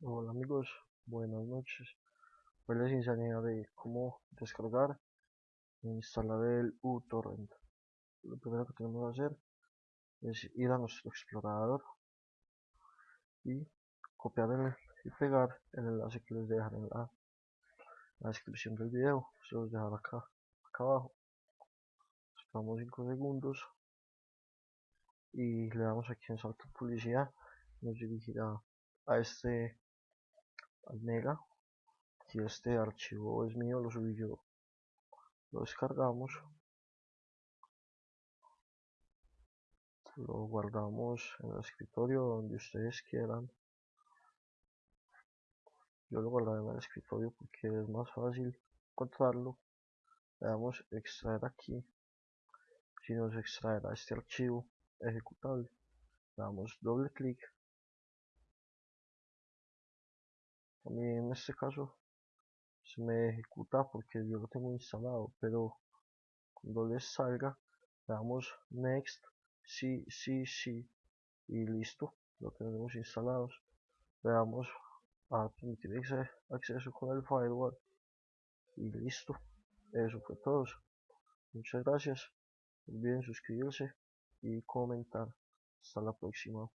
Hola amigos, buenas noches. Hoy les enseñaré cómo descargar e instalar el uTorrent. Lo primero que tenemos que hacer es ir a nuestro explorador y copiar y pegar el enlace que les dejaré en la, descripción del video. Se los dejaré acá, acá abajo. Esperamos 5 segundos y le damos aquí en salto publicidad. Nos dirigirá a este mega si este archivo es mío lo subí yo. Lo descargamos. Lo guardamos en el escritorio donde ustedes quieran. Yo lo guardaré en el escritorio porque es más fácil encontrarlo. Le damos extraer aquí. Si nos extraerá este archivo ejecutable le damos doble clic mí en este caso se me ejecuta porque yo lo tengo instalado pero cuando les salga le damos next sí sí sí y listo lo tenemos instalados. Le damos a permitir acceso con el firewall y listo. Eso fue todo. Muchas gracias. No olviden suscribirse y comentar. Hasta la próxima